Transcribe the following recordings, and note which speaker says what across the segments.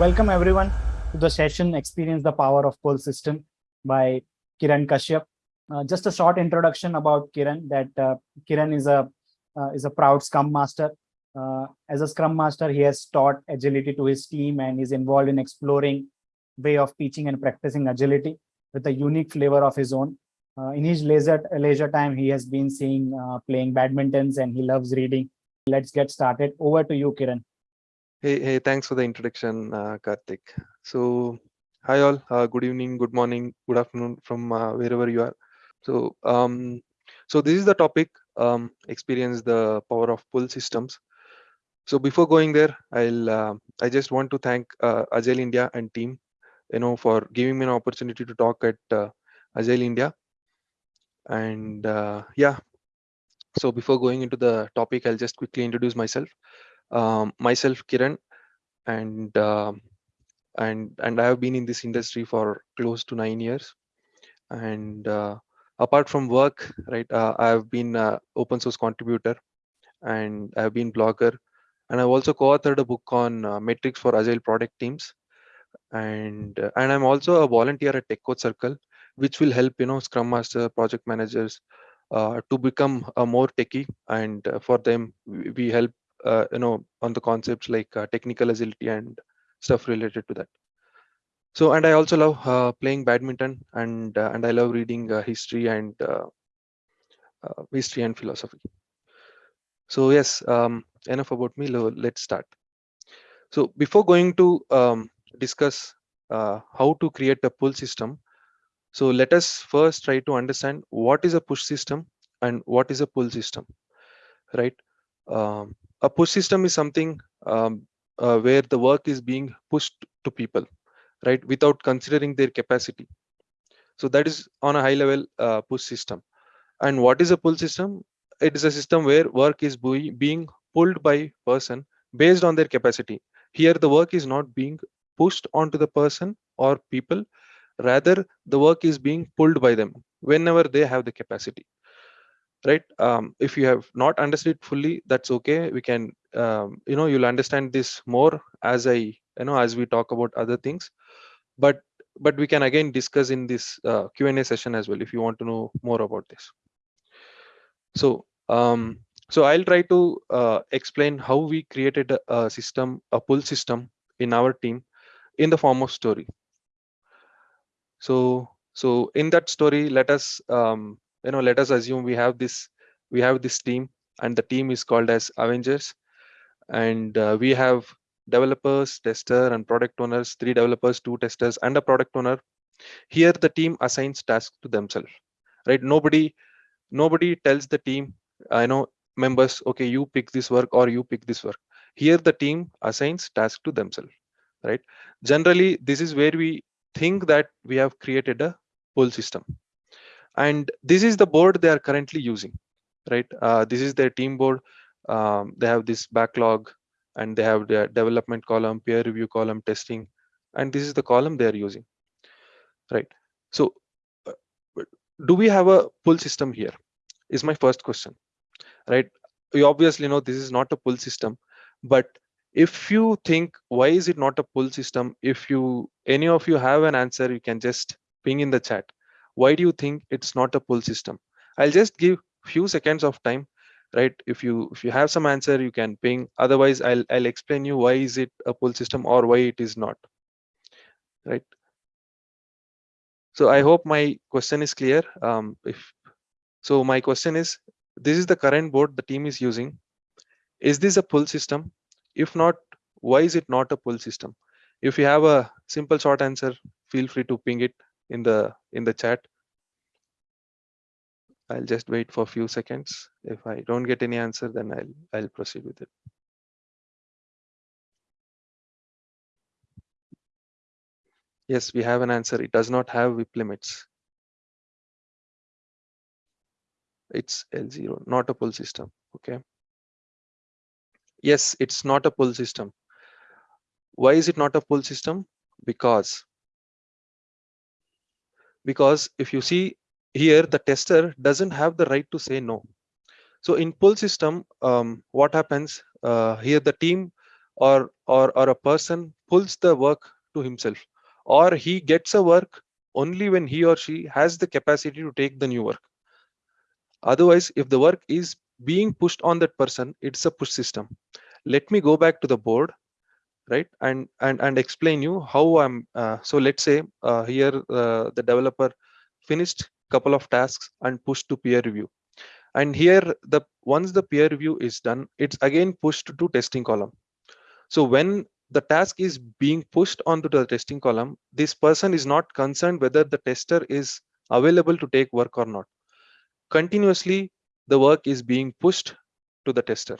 Speaker 1: Welcome everyone to the session Experience the Power of Pull System by Kiran Kashyap. Uh, just a short introduction about Kiran that uh, Kiran is a uh, is a proud Scrum Master. Uh, as a Scrum Master, he has taught agility to his team and is involved in exploring way of teaching and practicing agility with a unique flavor of his own. Uh, in his leisure, leisure time, he has been seeing uh, playing badmintons and he loves reading. Let's get started. Over to you, Kiran.
Speaker 2: Hey, hey, thanks for the introduction, uh, Karthik. So, hi all, uh, good evening, good morning, good afternoon from uh, wherever you are. So, um, so this is the topic, um, experience the power of pull systems. So before going there, I'll, uh, I just want to thank uh, Agile India and team, you know, for giving me an opportunity to talk at uh, Agile India. And uh, yeah, so before going into the topic, I'll just quickly introduce myself um, myself kiran and uh, and and i have been in this industry for close to nine years. And uh, apart from work right uh, i have been open source contributor and i have been blogger. And i've also co-authored a book on uh, metrics for agile product teams. And uh, and i'm also a volunteer at tech code circle which will help you know scrum master project managers uh, to become a more techie. And for them we help uh, you know on the concepts like uh, technical agility and stuff related to that. So and i also love uh, playing badminton and uh, and i love reading uh, history and uh, history and philosophy. So yes um, enough about me. Let's start. So before going to um, discuss how to create a pull system so let us first try to understand what is a push system and what is a pull system right? Um, a push system is something um, uh, where the work is being pushed to people right without considering their capacity. So that is on a high level uh, push system. And what is a pull system? It is a system where work is being pulled by person based on their capacity. Here the work is not being pushed onto the person or people. Rather the work is being pulled by them whenever they have the capacity right? Um, if you have not understood fully that's okay. We can um, you know you'll understand this more as i you know as we talk about other things. But but we can again discuss in this uh, q&a session as well if you want to know more about this. So um, so i'll try to uh, explain how we created a, system a pull system in our team in the form of story. So so in that story let us um, you know let us assume we have this we have this team and the team is called as avengers. And uh, we have developers tester and product owners three developers two testers and a product owner. Here the team assigns tasks to themselves right? Nobody nobody tells the team i know members okay you pick this work or you pick this work. Here the team assigns tasks to themselves right? Generally this is where we think that we have created a pull system and this is the board they are currently using right? Uh, this is their team board. Um, they have this backlog and they have the development column peer review column testing. And this is the column they are using right? So uh, do we have a pull system here? Is my first question right? We obviously know this is not a pull system but if you think why is it not a pull system? If you any of you have an answer you can just ping in the chat why do you think it's not a pull system? I'll just give few seconds of time right? If you if you have some answer you can ping. Otherwise i'll i'll explain you why is it a pull system or why it is not right? So i hope my question is clear. Um if so my question is this is the current board the team is using. Is this a pull system? If not why is it not a pull system? If you have a simple short answer feel free to ping it in the in the chat i'll just wait for a few seconds. If i don't get any answer then i'll i'll proceed with it. Yes we have an answer. It does not have WIP limits. It's l0 not a pull system okay? Yes it's not a pull system. Why is it not a pull system? Because because if you see here the tester doesn't have the right to say no. So in pull system um, what happens? Uh, here the team or or or a person pulls the work to himself or he gets a work only when he or she has the capacity to take the new work. Otherwise if the work is being pushed on that person it's a push system. Let me go back to the board right and and and explain you how i'm uh, so let's say uh, here uh, the developer finished couple of tasks and pushed to peer review. And here the once the peer review is done it's again pushed to testing column. So when the task is being pushed onto the testing column this person is not concerned whether the tester is available to take work or not. Continuously the work is being pushed to the tester.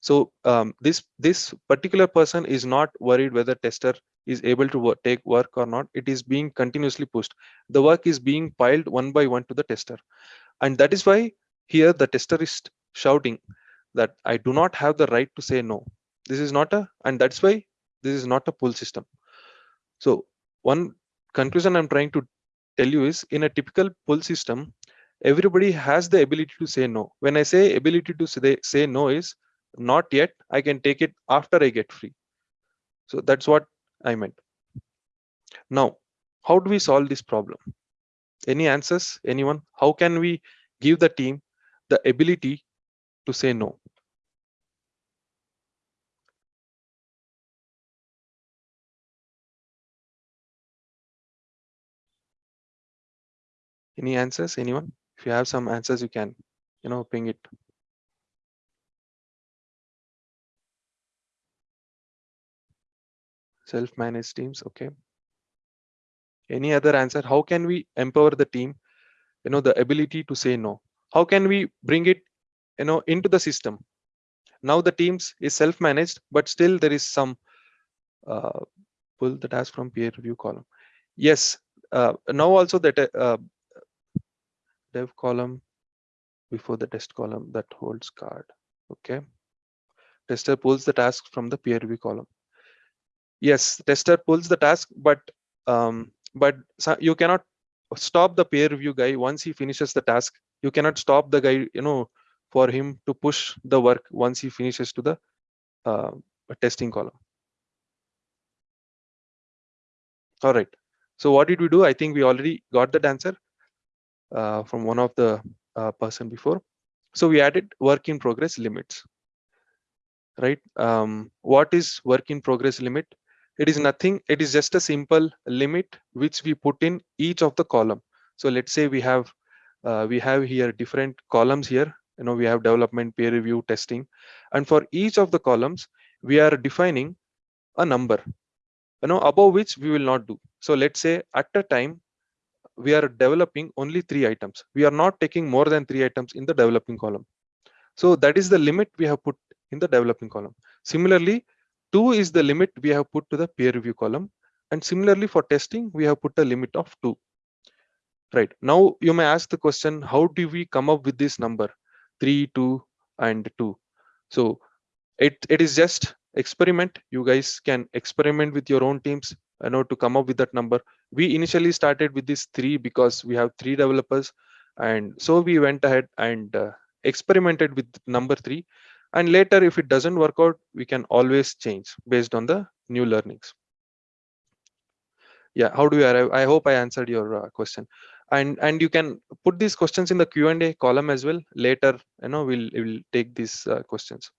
Speaker 2: So um, this this particular person is not worried whether tester is able to work, take work or not it is being continuously pushed. The work is being piled one by one to the tester. And that is why here the tester is shouting that i do not have the right to say no. This is not a and that's why this is not a pull system. So one conclusion i'm trying to tell you is in a typical pull system everybody has the ability to say no. When i say ability to say, say no is not yet i can take it after i get free. So that's what i meant now how do we solve this problem? Any answers anyone? How can we give the team the ability to say no? Any answers anyone? If you have some answers you can you know ping it self-managed teams okay? Any other answer? How can we empower the team? You know the ability to say no. How can we bring it you know into the system? Now the teams is self-managed but still there is some uh, pull the task from peer review column. Yes uh, now also that uh, dev column before the test column that holds card okay? Tester pulls the task from the peer review column yes tester pulls the task but um, but you cannot stop the peer review guy. Once he finishes the task you cannot stop the guy you know for him to push the work once he finishes to the uh, testing column. All right. So what did we do? I think we already got that answer uh, from one of the uh, person before. So we added work in progress limits. Right? Um, what is work in progress limit it is nothing. It is just a simple limit which we put in each of the column. So let's say we have uh, we have here different columns here. You know we have development peer review testing. And for each of the columns we are defining a number you know above which we will not do. So let's say at a time we are developing only three items. We are not taking more than three items in the developing column. So that is the limit we have put in the developing column. Similarly 2 is the limit we have put to the peer review column. And similarly for testing we have put a limit of 2 right. Now you may ask the question how do we come up with this number? 3 2 and 2 so it it is just experiment. You guys can experiment with your own teams you know to come up with that number. We initially started with this three because we have three developers. And so we went ahead and uh, experimented with number three and later if it doesn't work out we can always change based on the new learnings. Yeah how do you arrive? I hope i answered your uh, question. And and you can put these questions in the Q and A column as well. Later you know we'll we'll take these uh, questions.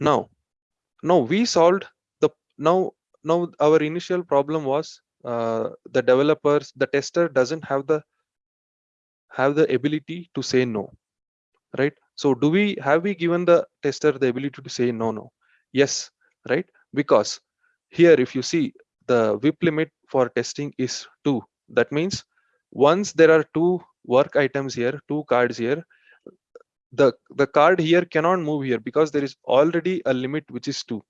Speaker 2: Now now we solved the now now our initial problem was uh, the developers the tester doesn't have the have the ability to say no right so do we have we given the tester the ability to say no no? Yes right? Because here if you see the WIP limit for testing is two. That means once there are two work items here two cards here the the card here cannot move here because there is already a limit which is two.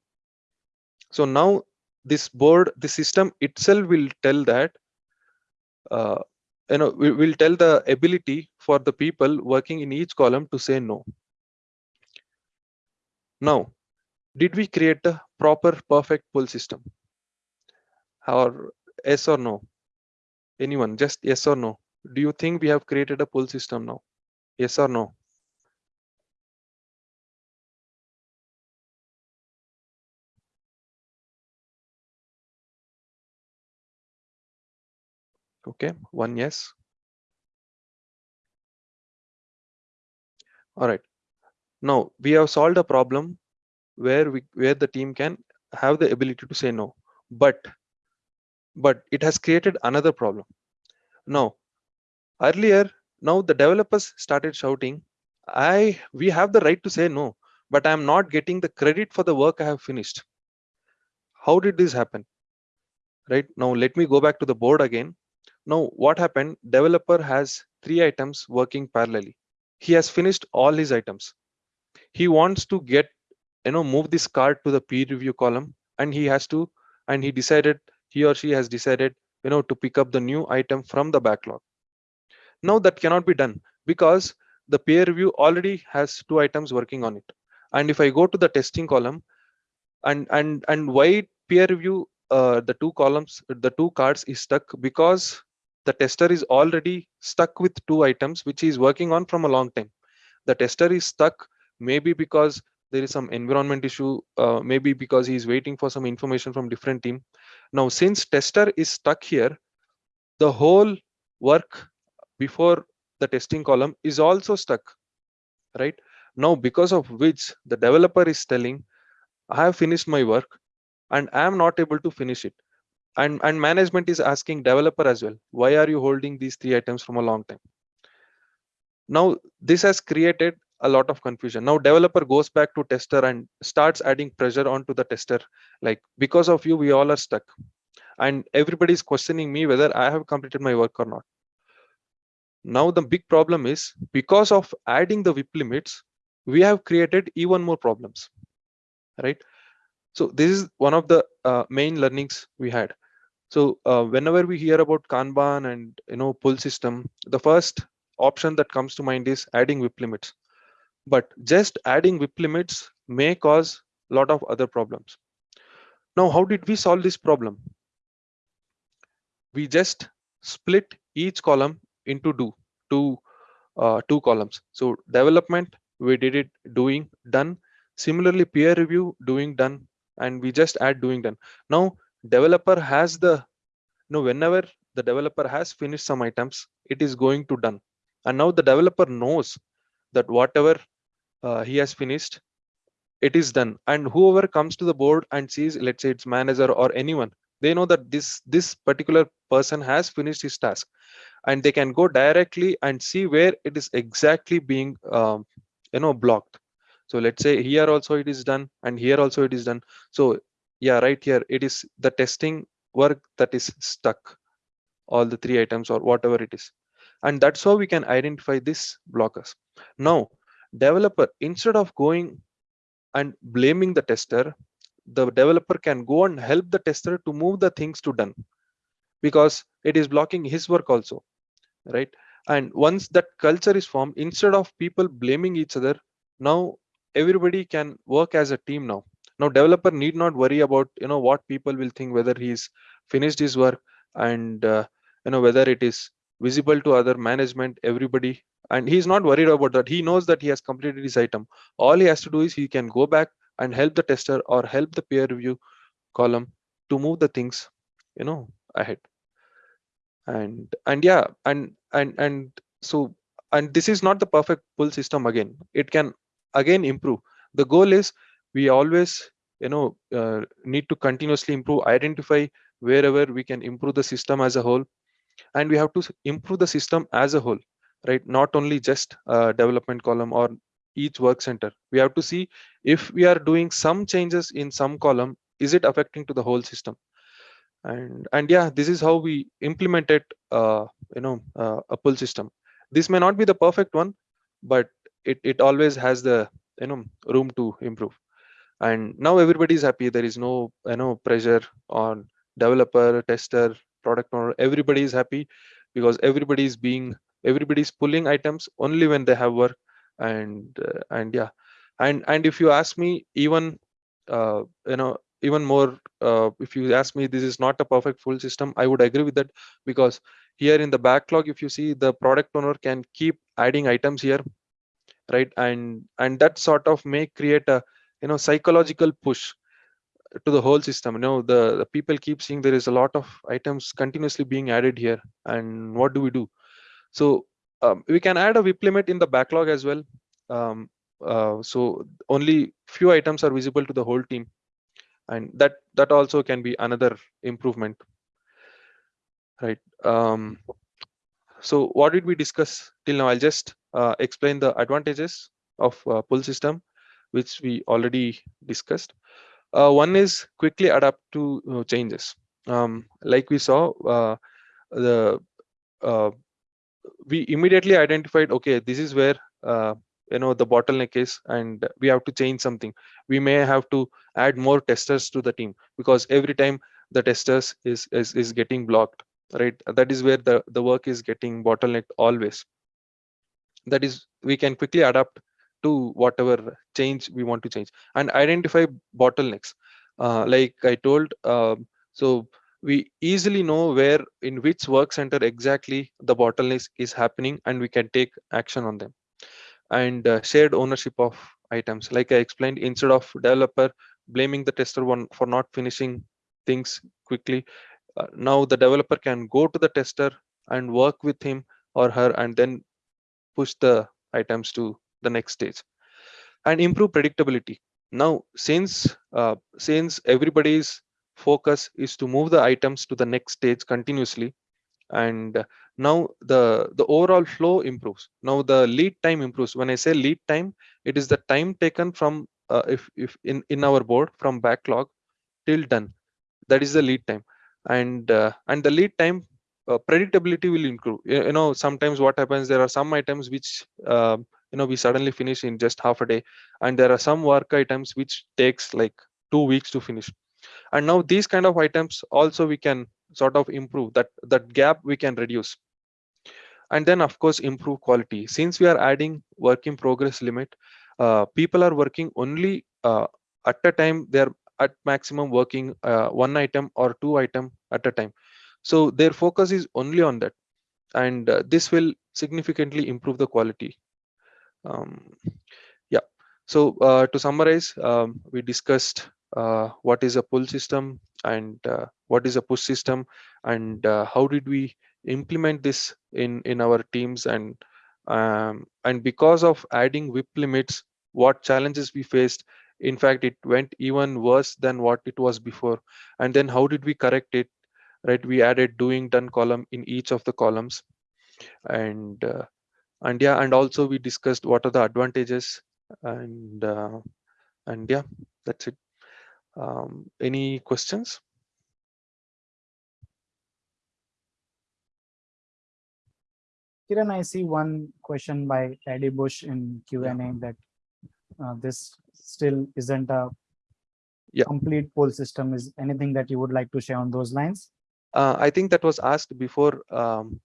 Speaker 2: So now this board the system itself will tell that uh, you know we will tell the ability for the people working in each column to say no. Now did we create a proper perfect pull system? Or yes or no? Anyone just yes or no? Do you think we have created a pull system now? Yes or no Okay, one yes. All right. Now we have solved a problem where we where the team can have the ability to say no, but but it has created another problem. Now, earlier, now the developers started shouting, I we have the right to say no, but I'm not getting the credit for the work I have finished. How did this happen? Right now, let me go back to the board again. Now, what happened? Developer has three items working parallelly. He has finished all his items. He wants to get, you know, move this card to the peer review column and he has to, and he decided, he or she has decided, you know, to pick up the new item from the backlog. Now that cannot be done because the peer review already has two items working on it. And if I go to the testing column and, and, and why peer review, uh, the two columns, the two cards is stuck because the tester is already stuck with two items which he is working on from a long time. The tester is stuck maybe because there is some environment issue uh, maybe because he is waiting for some information from different team. Now since tester is stuck here the whole work before the testing column is also stuck right? Now because of which the developer is telling i have finished my work and i am not able to finish it and and management is asking developer as well why are you holding these three items from a long time? Now this has created a lot of confusion. Now developer goes back to tester and starts adding pressure onto the tester like because of you we all are stuck. And everybody is questioning me whether i have completed my work or not. Now the big problem is because of adding the WIP limits we have created even more problems right? So this is one of the uh, main learnings we had so uh, whenever we hear about Kanban and you know pull system, the first option that comes to mind is adding WIP limits. But just adding WIP limits may cause a lot of other problems. Now, how did we solve this problem? We just split each column into two, two, uh, two columns. So development, we did it doing done. Similarly, peer review doing done, and we just add doing done. Now developer has the know whenever the developer has finished some items it is going to done. And now the developer knows that whatever uh, he has finished it is done. And whoever comes to the board and sees let's say it's manager or anyone they know that this this particular person has finished his task. And they can go directly and see where it is exactly being um, you know blocked. So let's say here also it is done and here also it is done. So yeah right here. It is the testing work that is stuck. All the three items or whatever it is. And that's how we can identify these blockers. Now developer instead of going and blaming the tester the developer can go and help the tester to move the things to done. Because it is blocking his work also right? And once that culture is formed instead of people blaming each other now everybody can work as a team now now developer need not worry about you know what people will think whether he's finished his work and uh, you know whether it is visible to other management everybody. And he's not worried about that. He knows that he has completed his item. All he has to do is he can go back and help the tester or help the peer review column to move the things you know ahead. And and yeah and and and so and this is not the perfect pull system again. It can again improve. The goal is we always you know uh, need to continuously improve identify wherever we can improve the system as a whole. And we have to improve the system as a whole right? Not only just development column or each work center. We have to see if we are doing some changes in some column is it affecting to the whole system? And and yeah this is how we implemented uh, you know uh, a pull system. This may not be the perfect one but it, it always has the you know room to improve and now everybody is happy. There is no you know pressure on developer tester product owner. Everybody is happy because everybody is being everybody is pulling items only when they have work. And uh, and yeah. And and if you ask me even uh, you know even more uh, if you ask me this is not a perfect pull system i would agree with that because here in the backlog if you see the product owner can keep adding items here right? And and that sort of may create a you know psychological push to the whole system. You know, the, the people keep seeing there is a lot of items continuously being added here. And what do we do? So um, we can add a WIP limit in the backlog as well. Um, uh, so only few items are visible to the whole team. And that that also can be another improvement. Right. Um, so what did we discuss till now? I'll just uh, explain the advantages of uh, pull system, which we already discussed. Uh, one is quickly adapt to uh, changes. Um, like we saw, uh, the uh, we immediately identified, okay, this is where you know the bottleneck is, and we have to change something. We may have to add more testers to the team because every time the testers is is, is getting blocked right that is where the the work is getting bottlenecked always that is we can quickly adapt to whatever change we want to change and identify bottlenecks. Uh, like i told um, so we easily know where in which work center exactly the bottleneck is happening and we can take action on them. And uh, shared ownership of items. Like i explained instead of developer blaming the tester one for not finishing things quickly uh, now the developer can go to the tester and work with him or her and then push the items to the next stage and improve predictability. Now since uh, since everybody's focus is to move the items to the next stage continuously and now the the overall flow improves. Now the lead time improves. When i say lead time it is the time taken from uh, if if in in our board from backlog till done. That is the lead time. And uh, and the lead time uh, predictability will improve. You, know sometimes what happens there are some items which uh, you know we suddenly finish in just half a day. And there are some work items which takes like two weeks to finish. And now these kind of items also we can sort of improve that that gap we can reduce. And then of course improve quality. Since we are adding work in progress limit uh, people are working only uh, at a time they're at maximum working uh, one item or two item at a time. So their focus is only on that. And uh, this will significantly improve the quality um, yeah. So uh, to summarize um, we discussed uh, what is a pull system and uh, what is a push system and uh, how did we implement this in in our teams and um, and because of adding WIP limits what challenges we faced in fact it went even worse than what it was before. And then how did we correct it? Right we added doing done column in each of the columns. And uh, and yeah and also we discussed what are the advantages and uh, and yeah that's it um, any questions
Speaker 1: Kiran, I see one question by Eddie Bush in Q&A
Speaker 2: Yeah.
Speaker 1: that uh, this still isn't a
Speaker 2: Yeah.
Speaker 1: complete pull system. Is anything that you would like to share on those lines?
Speaker 2: uh, i think that was asked before um,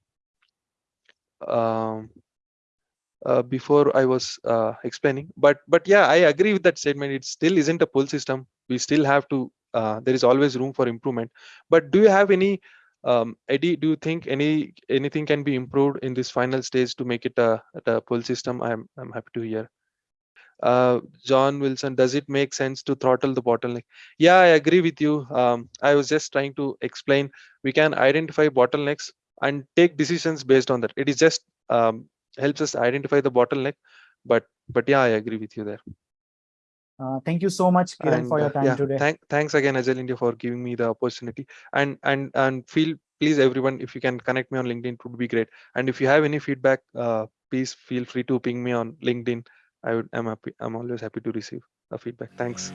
Speaker 2: um, uh, before I was uh, explaining. But but yeah, I agree with that statement. It still isn't a pull system. We still have to. Uh, there is always room for improvement. But do you have any, um, Eddie? Do you think any anything can be improved in this final stage to make it a, a pull system? I'm I'm happy to hear. Uh, John Wilson, does it make sense to throttle the bottleneck? Yeah, I agree with you. Um, I was just trying to explain. We can identify bottlenecks and take decisions based on that. It is just um, helps us identify the bottleneck but but yeah i agree with you there.
Speaker 1: Uh, thank you so much, Kiran,
Speaker 2: and
Speaker 1: for your
Speaker 2: uh,
Speaker 1: time
Speaker 2: yeah
Speaker 1: today.
Speaker 2: thank, thanks again agile india for giving me the opportunity. And and and feel please everyone if you can connect me on linkedin it would be great. And if you have any feedback uh, please feel free to ping me on linkedin. I would i'm happy i'm always happy to receive a feedback. Thanks